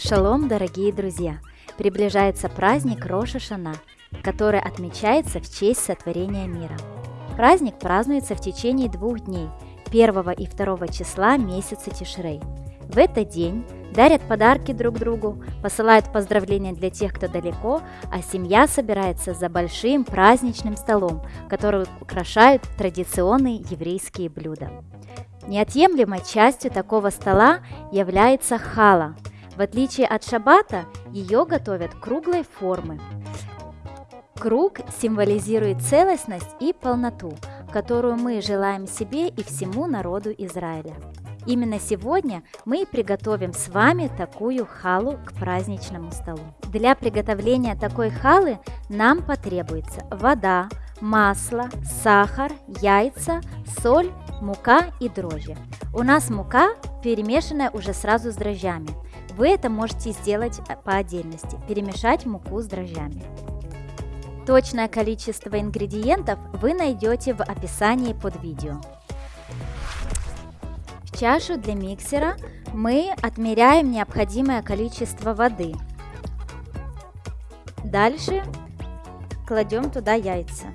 Шалом, дорогие друзья! Приближается праздник Роша Шана, который отмечается в честь сотворения мира. Праздник празднуется в течение двух дней, 1 и 2 числа месяца Тишрей. В этот день дарят подарки друг другу, посылают поздравления для тех, кто далеко, а семья собирается за большим праздничным столом, который украшают традиционные еврейские блюда. Неотъемлемой частью такого стола является хала. В отличие от шабата, ее готовят круглой формы. Круг символизирует целостность и полноту, которую мы желаем себе и всему народу Израиля. Именно сегодня мы приготовим с вами такую халу к праздничному столу. Для приготовления такой халы нам потребуется вода, масло, сахар, яйца, соль, мука и дрожжи. У нас мука перемешанная уже сразу с дрожжами. Вы это можете сделать по отдельности, перемешать муку с дрожжами. Точное количество ингредиентов вы найдете в описании под видео. В чашу для миксера мы отмеряем необходимое количество воды. Дальше кладем туда яйца.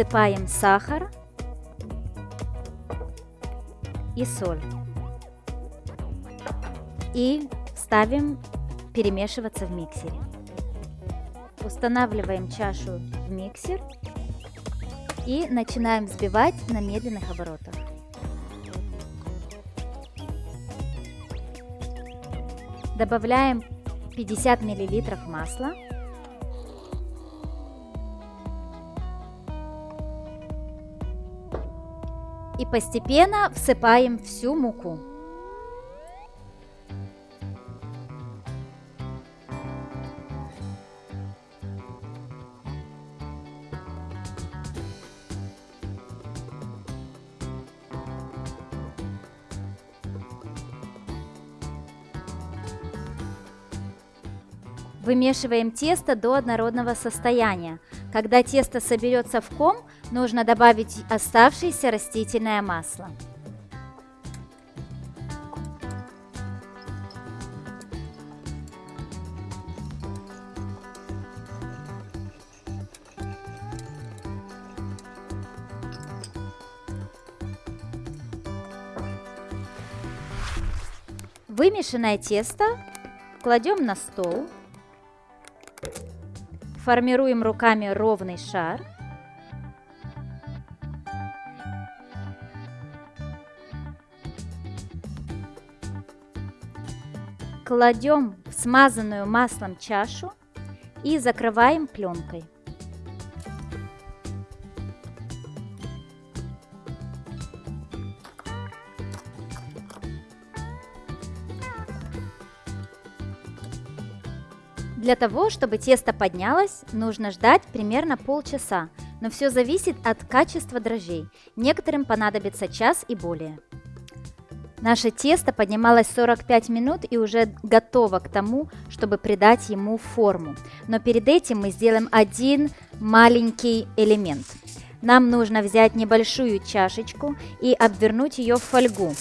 Всыпаем сахар и соль. И ставим перемешиваться в миксере. Устанавливаем чашу в миксер и начинаем взбивать на медленных оборотах. Добавляем 50 мл масла и постепенно всыпаем всю муку. Вымешиваем тесто до однородного состояния. Когда тесто соберется в ком, нужно добавить оставшееся растительное масло. Вымешанное тесто кладем на стол Формируем руками ровный шар. Кладем в смазанную маслом чашу и закрываем пленкой. Для того, чтобы тесто поднялось, нужно ждать примерно полчаса, но все зависит от качества дрожжей. Некоторым понадобится час и более. Наше тесто поднималось 45 минут и уже готово к тому, чтобы придать ему форму. Но перед этим мы сделаем один маленький элемент. Нам нужно взять небольшую чашечку и обвернуть ее в фольгу.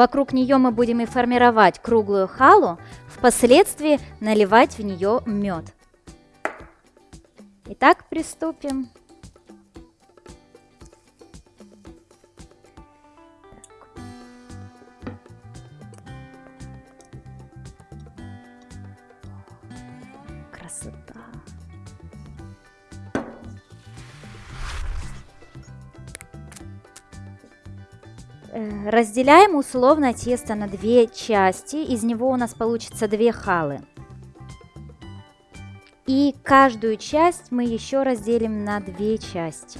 Вокруг нее мы будем и формировать круглую халу, впоследствии наливать в нее мед. Итак, приступим. Красота. Разделяем условно тесто на две части. Из него у нас получится две халы. И каждую часть мы еще разделим на две части.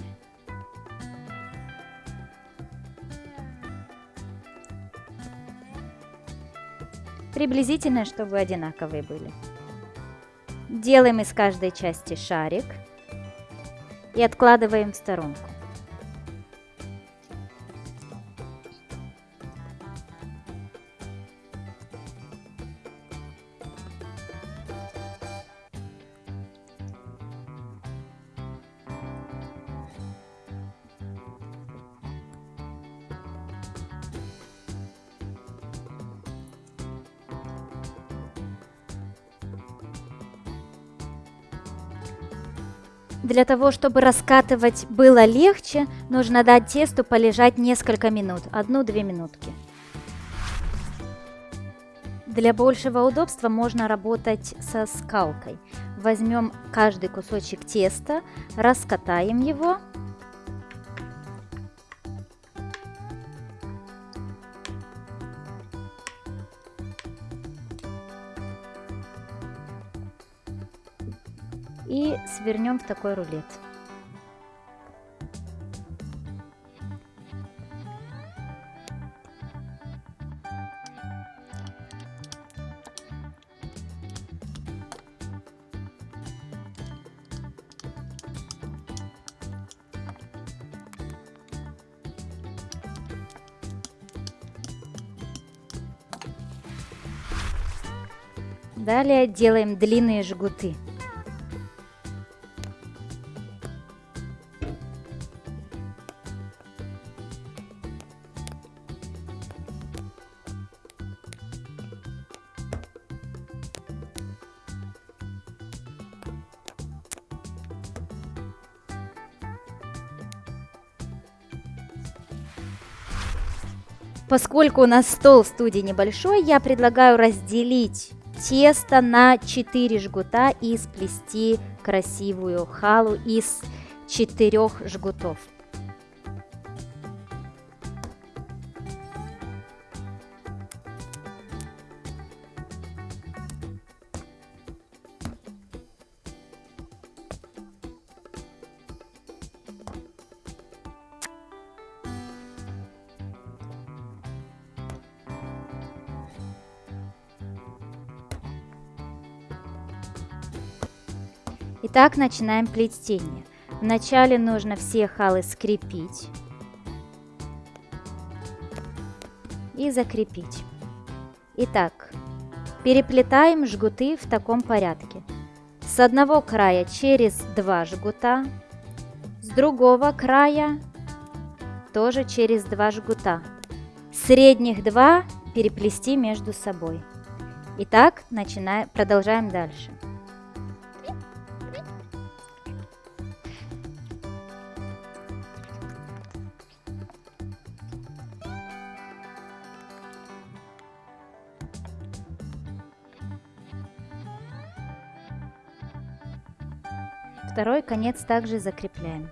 Приблизительно, чтобы одинаковые были. Делаем из каждой части шарик. и откладываем в сторонку. Для того, чтобы раскатывать было легче, нужно дать тесту полежать несколько минут, одну-две минутки. Для большего удобства можно работать со скалкой. Возьмем каждый кусочек теста, раскатаем его свернем в такой рулет. Далее делаем длинные жгуты. Поскольку у нас стол в студии небольшой, я предлагаю разделить тесто на 4 жгута и сплести красивую халу из 4 жгутов. Итак, начинаем плетение. Вначале нужно все халы скрепить и закрепить. Итак, переплетаем жгуты в таком порядке. С одного края через два жгута, с другого края тоже через два жгута. Средних два переплести между собой. Итак, начинаем, продолжаем дальше. Второй конец также закрепляем.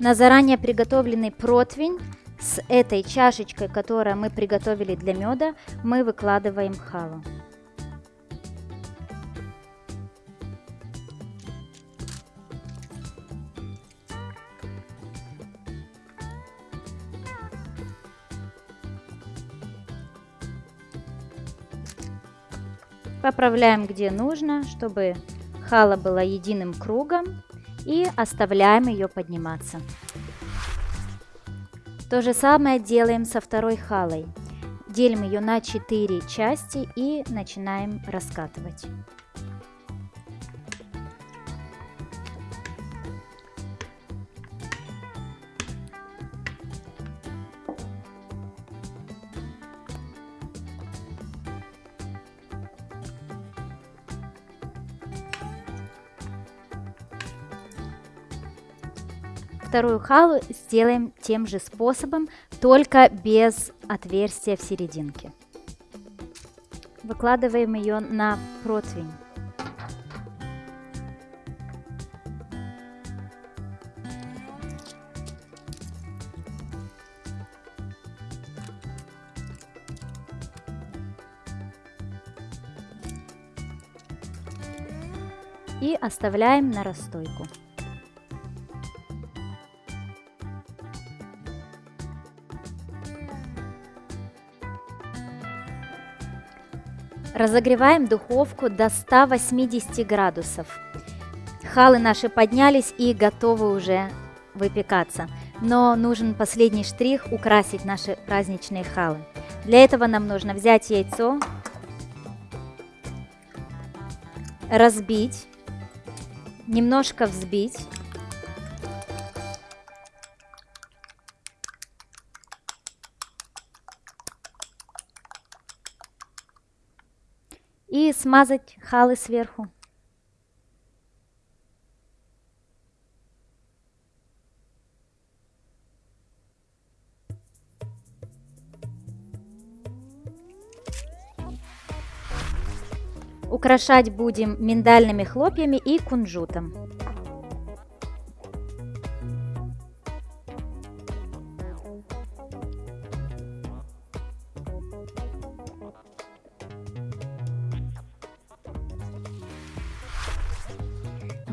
На заранее приготовленный противень с этой чашечкой, которую мы приготовили для меда, мы выкладываем халу. Поправляем где нужно, чтобы Хала была единым кругом и оставляем ее подниматься. То же самое делаем со второй халой. Делим ее на 4 части и начинаем раскатывать. Вторую халу сделаем тем же способом, только без отверстия в серединке. Выкладываем ее на противень. и оставляем на расстойку. Разогреваем духовку до 180 градусов. халы наши поднялись и готовы уже выпекаться. Но нужен последний штрих – украсить наши праздничные халы. Для этого нам нужно взять яйцо, разбить, немножко взбить. И смазать халы сверху. Украшать будем миндальными хлопьями и кунжутом.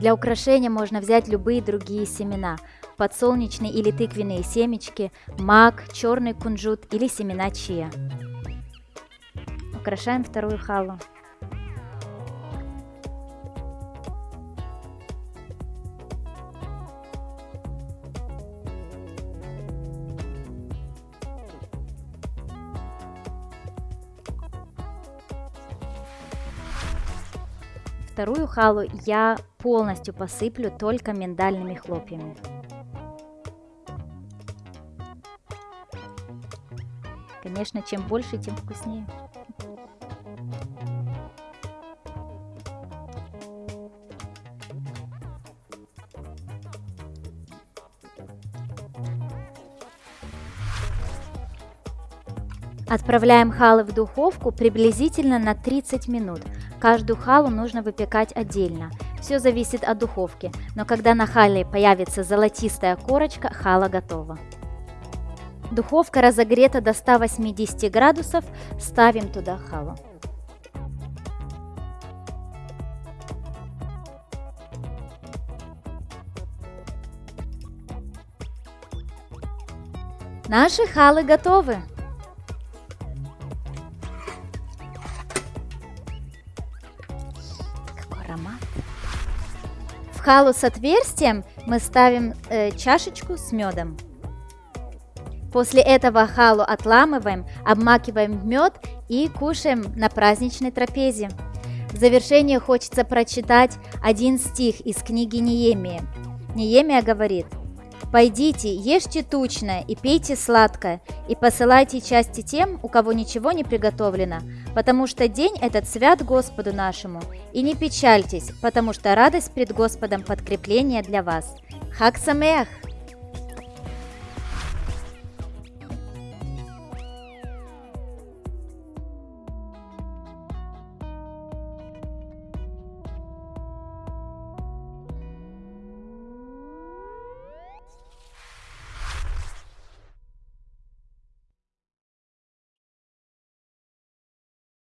Для украшения можно взять любые другие семена, подсолнечные или тыквенные семечки, мак, черный кунжут или семена чия. Украшаем вторую халу. Вторую халу я полностью посыплю только миндальными хлопьями. Конечно, чем больше, тем вкуснее. Отправляем халы в духовку приблизительно на 30 минут. Каждую халу нужно выпекать отдельно. Все зависит от духовки, но когда на хале появится золотистая корочка, хала готова. Духовка разогрета до 180 градусов, ставим туда халу. Наши халы готовы! Халу с отверстием мы ставим э, чашечку с медом. После этого халу отламываем, обмакиваем в мед и кушаем на праздничной трапезе. В завершение хочется прочитать один стих из книги Неемия. Неемия говорит – Пойдите, ешьте тучное и пейте сладкое, и посылайте части тем, у кого ничего не приготовлено, потому что день этот свят Господу нашему. И не печальтесь, потому что радость пред Господом подкрепление для вас. Хак Самех!